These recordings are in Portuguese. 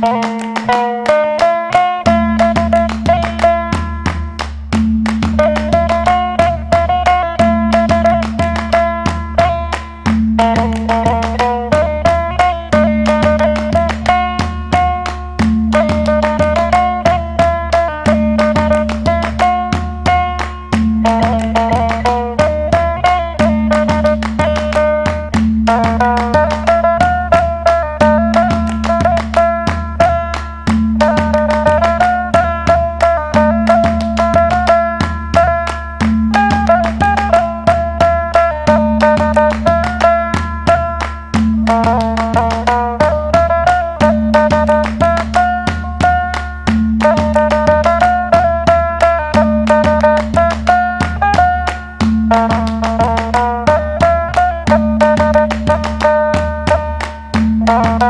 Música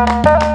Música